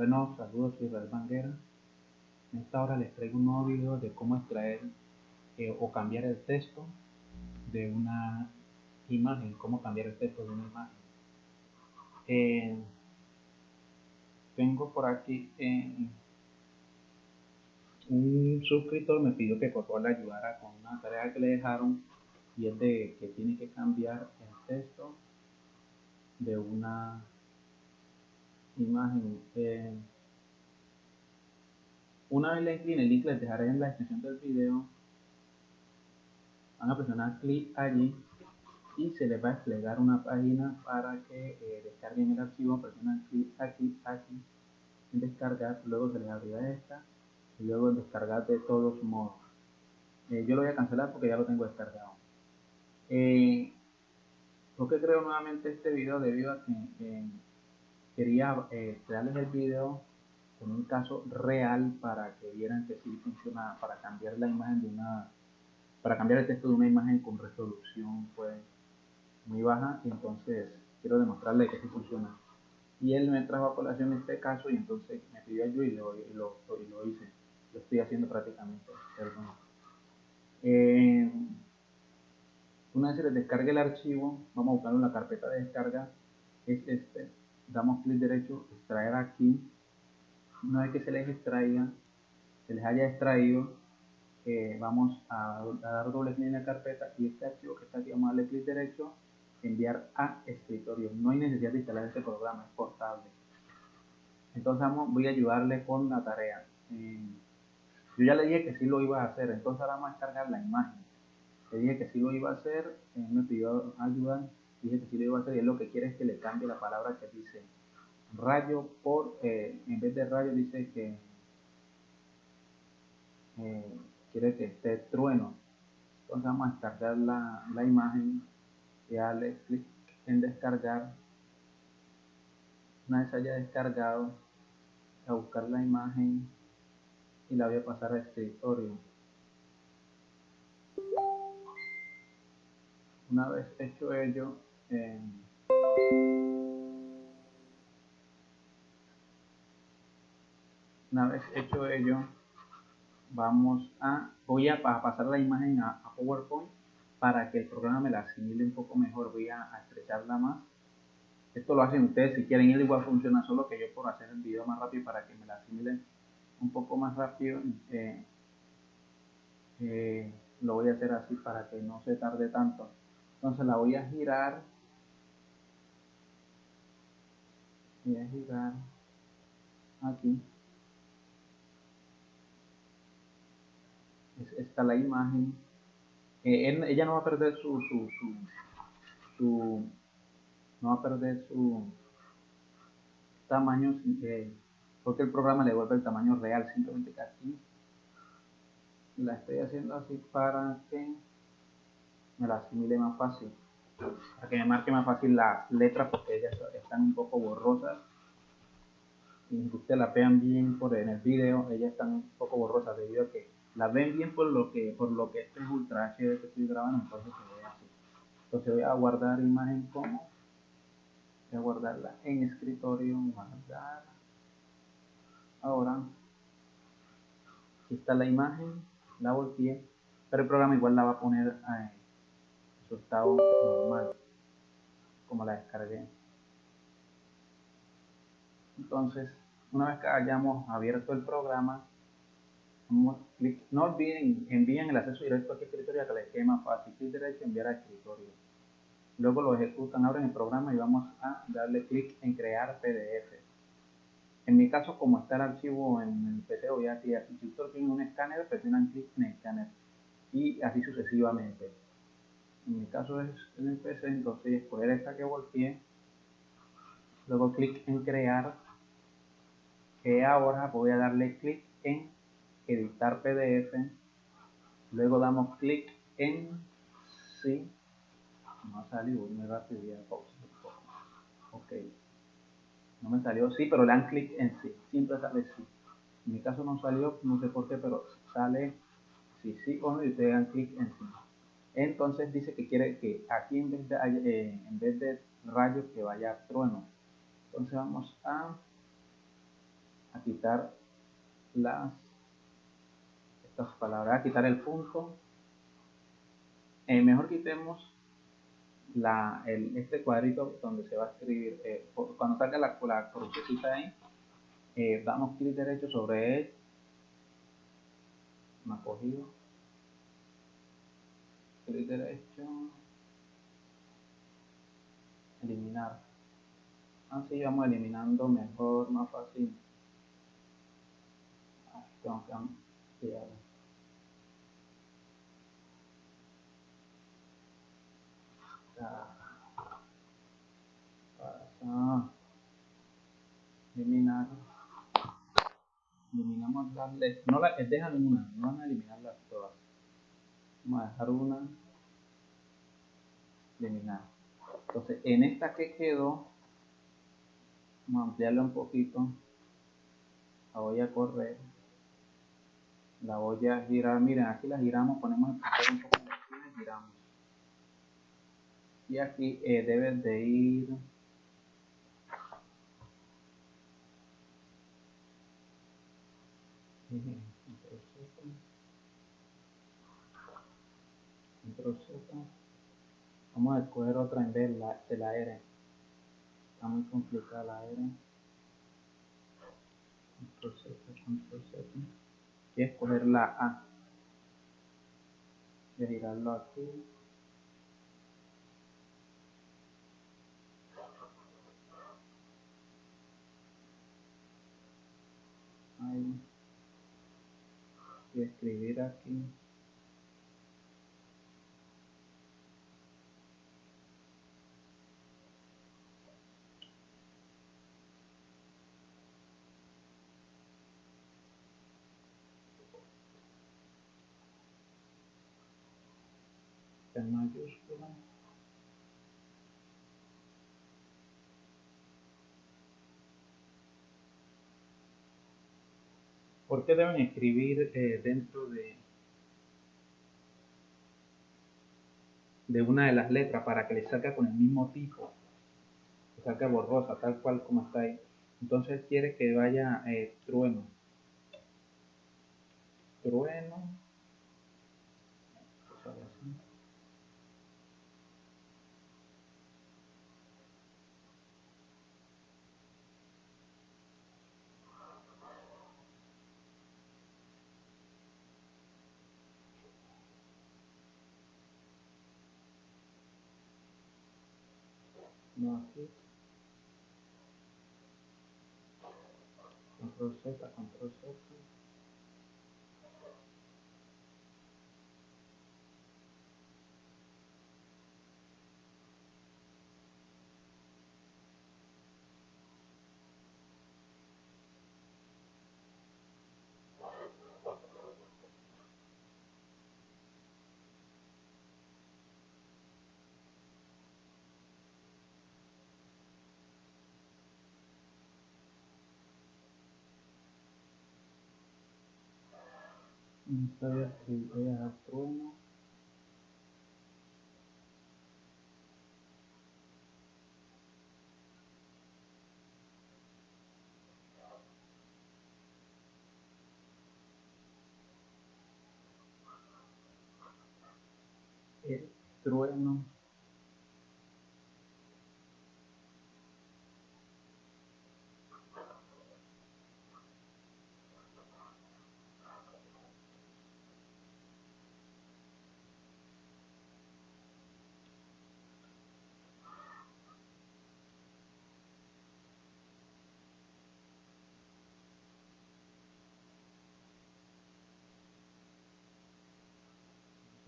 Bueno, saludos, soy Israel Banguera. En esta hora les traigo un nuevo video de cómo extraer eh, o cambiar el texto de una imagen, cómo cambiar el texto de una imagen. Eh, tengo por aquí eh, un suscriptor me pidió que por favor le ayudara con una tarea que le dejaron y es de que tiene que cambiar el texto de una imagen. Eh, una vez le incline el link, les dejaré en la descripción del video. Van a presionar clic allí y se les va a desplegar una página para que eh, descarguen el archivo. Presionan clic aquí, aquí, en descargar. Luego se les abrirá esta y luego en descargar de todos modos. Eh, yo lo voy a cancelar porque ya lo tengo descargado. Eh, ¿Por qué creo nuevamente este video? Debido a que quería eh, crearles el video con un caso real para que vieran que sí funciona para cambiar la imagen de una para cambiar el texto de una imagen con resolución pues muy baja. Y entonces quiero demostrarle que sí funciona. Y él me trajo a colación este caso y entonces me pidió ayuda y lo, y lo, y lo hice. Lo estoy haciendo prácticamente eh, una vez se les descargue el archivo vamos a buscarlo en la carpeta de descarga es este damos clic derecho, extraer aquí. Una vez que se les extraiga, se les haya extraído, eh, vamos a, dar doble clic en la carpeta y este archivo que está aquí, vamos a darle clic derecho, enviar a escritorio. No hay necesidad de instalar este programa, es portable. Entonces vamos, voy a ayudarle con la tarea. Eh, yo ya le dije que sí lo iba a hacer, entonces ahora vamos a descargar la imagen. Le dije que sí lo iba a hacer, eh, me pidió ayuda Dice que si lo que quiere es que le cambie la palabra que dice rayo por, eh, en vez de rayo dice que eh, quiere que esté trueno. Entonces vamos a descargar la, la imagen y darle clic en descargar. Una vez haya descargado, a buscar la imagen y la voy a pasar a escritorio. Una vez hecho ello, una vez hecho ello, vamos a, voy a, pasar la imagen a, PowerPoint para que el programa me la asimile un poco mejor. Voy a, estrecharla más. Esto lo hacen ustedes si quieren, él igual funciona, solo que yo por hacer el video más rápido para que me la asimilen un poco más rápido. Eh, eh, lo voy a hacer así para que no se tarde tanto. Entonces la voy a girar voy a girar aquí. Está la imagen. Eh, ella no va a perder su, su, su, no va a perder su tamaño eh, porque el programa le vuelve el tamaño real simplemente que aquí la estoy haciendo así para que me la asimile más fácil para que me marque más fácil las letras porque ellas están un poco borrosas. Y ustedes la vean bien por en el video ellas están un poco borrosas debido a que la ven bien por lo que por lo que este es ultra HD que estoy grabando entonces se ve así. Entonces voy a guardar imagen como voy a guardarla en escritorio guardar ahora aquí está la imagen la volteé pero el programa igual la va a poner en su estado normal como la descargué. Entonces una vez que hayamos abierto el programa no olviden envíen el acceso directo a este escritorio que les quede más fácil. Clic derecho enviar a escritorio. Luego lo ejecutan abren el programa y vamos a darle clic en crear pdf en mi caso como está el archivo en el pc voy a activar si ustedes tienen un escáner presionan clic en el escáner y así sucesivamente en mi caso es en el PC, entonces escoger esta que volteé, luego clic en crear, que ahora voy a darle clic en editar PDF, luego damos clic en sí, no salió muy rápido, poco, ok, no me salió sí, pero le dan clic en sí, siempre sale sí, en mi caso no salió, no sé por qué, pero sale sí, sí o no y ustedes dan clic en sí. Entonces dice que quiere que aquí en vez de, eh, en vez de rayo que vaya trueno. Entonces vamos a a quitar las estas palabras, a quitar el punto. Eh, mejor quitemos la, el, este cuadrito donde se va a escribir, eh, cuando salga la, la ahí, eh, damos clic derecho sobre él, me ha cogido, clic derecho, eliminar, así vamos eliminando mejor, más fácil, tengo que ampliar. pasa eliminar. Eliminamos las letras no las dejan una no van a eliminarlas vamos a dejar una eliminar entonces en esta que quedó vamos a ampliarla un poquito. La voy a correr. La voy a girar. Miren aquí la giramos ponemos el un poco de giramos. Y aquí eh, debes de ir Vamos a escoger otra en vez de la R. Está muy complicada la R. Control Z, Control Z. Y escoger la A. Y girarlo aquí. Ahí. Y escribir aquí. Mayúscula. ¿Por qué deben escribir eh, dentro de, de una de las letras para que le salga con el mismo tipo? Que salga borrosa, tal cual como está ahí. Entonces quiere que vaya eh, trueno. Trueno. No aquí control Z, control Z voy a trueno el trueno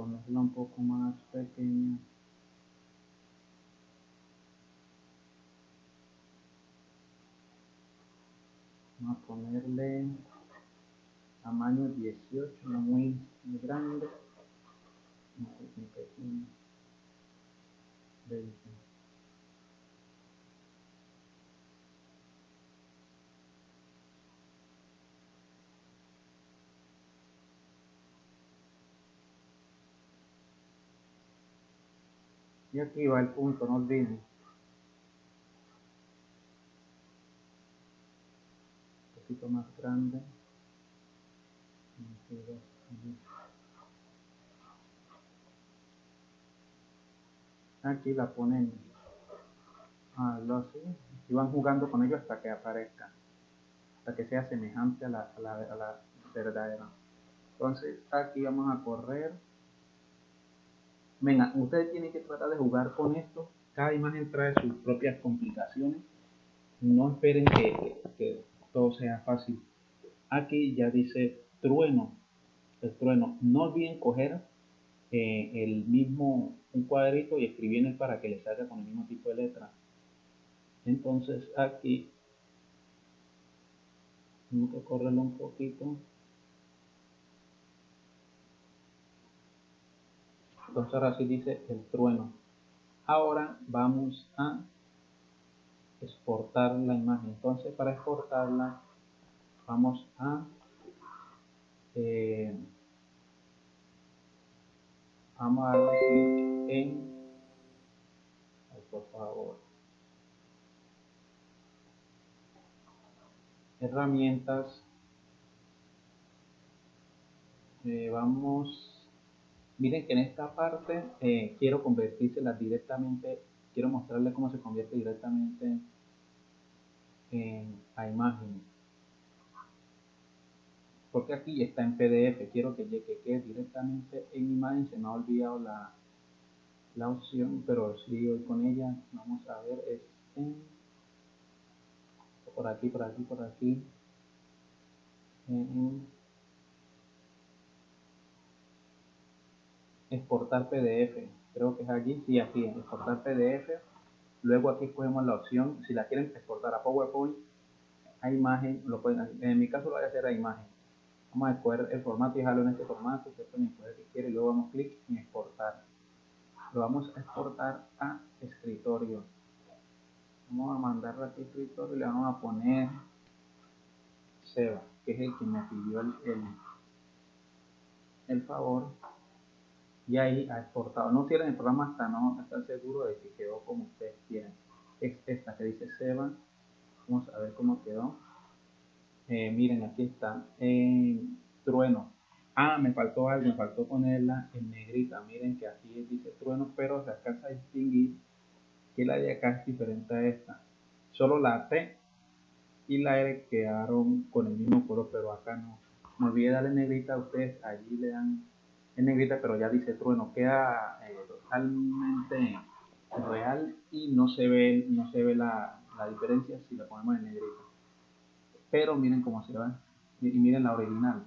ponerla un poco más pequeña. Vamos a ponerle tamaño 18 no muy, muy grande. Muy pequeño 20 Y aquí va el punto, no olviden. poquito más grande. Aquí la ponen a así y van jugando con ello hasta que aparezca, hasta que sea semejante a la, a la, a la verdadera. Entonces aquí vamos a correr. Venga, ustedes tienen que tratar de jugar con esto. Cada imagen trae sus propias complicaciones. No esperen que, todo sea fácil. Aquí ya dice trueno. El trueno. No olviden coger eh, el mismo un cuadrito y escribir para que le salga con el mismo tipo de letra. Entonces aquí tengo que correrlo un poquito. Entonces ahora sí dice el trueno. Ahora vamos a exportar la imagen. Entonces para exportarla vamos a eh, vamos a darle clic en por favor herramientas eh, vamos Miren que en esta parte eh, quiero convertírsela directamente, quiero mostrarles cómo se convierte directamente en, a imagen. Porque aquí está en PDF, quiero que, llegue quede directamente en imagen, se me ha olvidado la, la opción, pero si hoy con ella, vamos a ver, es en, por aquí, por aquí, por aquí, en, exportar PDF. Creo que es aquí, sí, aquí, exportar PDF. Luego aquí escogemos la opción, si la quieren exportar a PowerPoint, a imagen, lo pueden, en mi caso lo voy a hacer a imagen. Vamos a escoger el formato y dejarlo en este formato, ustedes pueden escoger que quiere y luego damos clic en exportar. Lo vamos a exportar a escritorio. Vamos a mandarlo a escritorio y le vamos a poner Seba, que es el que me pidió el, el favor y ahí ha exportado. No cierren el programa hasta no estar seguro de que quedó como ustedes quieren. Es esta que dice Seba. Vamos a ver cómo quedó. Eh, miren, aquí está. Eh, trueno. Ah, me faltó algo, me faltó ponerla en negrita. Miren que aquí dice trueno, pero se alcanza a distinguir que la de acá es diferente a esta. Solo la T y la R quedaron con el mismo color, pero acá no. Me olvidé darle negrita a ustedes, allí le dan en negrita, pero ya dice trueno, queda eh, totalmente real y no se ve, no se ve la, la, diferencia si la ponemos en negrita. Pero miren cómo se va. Y miren la original.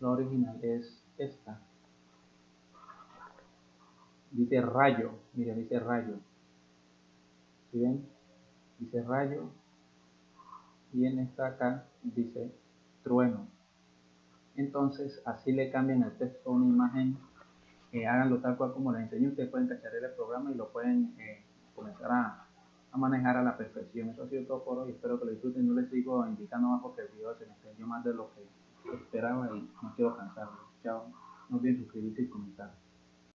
La original es esta. Dice rayo, miren, dice rayo. ¿Sí ven? Dice rayo. Y en esta acá dice trueno. Entonces, así le cambian el texto a una imagen, eh, háganlo tal cual como les enseño, ustedes pueden cachar el programa y lo pueden eh, comenzar a, a, manejar a la perfección. Eso ha sido todo por hoy, espero que lo disfruten, no les sigo indicando más porque el video se me extendió más de lo que esperaba y no quiero cansarlo. Chao, no olviden suscribirse y comentar.